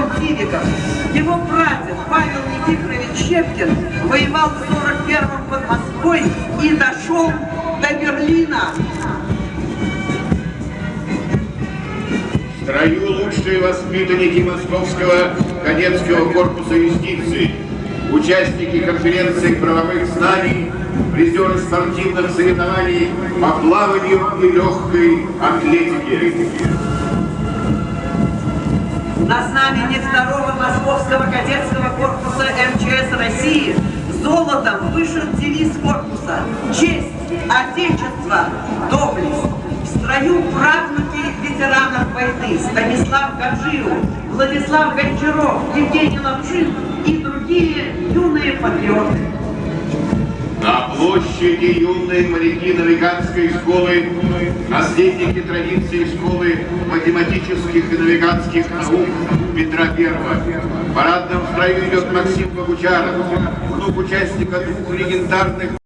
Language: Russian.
Антон Тивиков. Его прадед Павел Никифорович Щепкин воевал в 41-м под Москвой и дошел до Берлина. В строю лучшие воспитанники Московского кадетского корпуса юстиции, участники конференции правовых знаний, призеры спортивных соревнований по плаванию и легкой атлетике. На знамени второго Московского кадетского корпуса МЧС России золотом вышит девиз корпуса «Честь, Отечество, доблесть». В строю правнуки ветеранов войны Станислав Гаджиев, Владислав Гончаров, Евгений Лапшин и другие юные патриоты. Площади юные моряки навиганской школы, наследники традиции школы математических и навиганских наук Петра Первого. В парадном строю идет Максим Богучаров, внук участника двух легендарных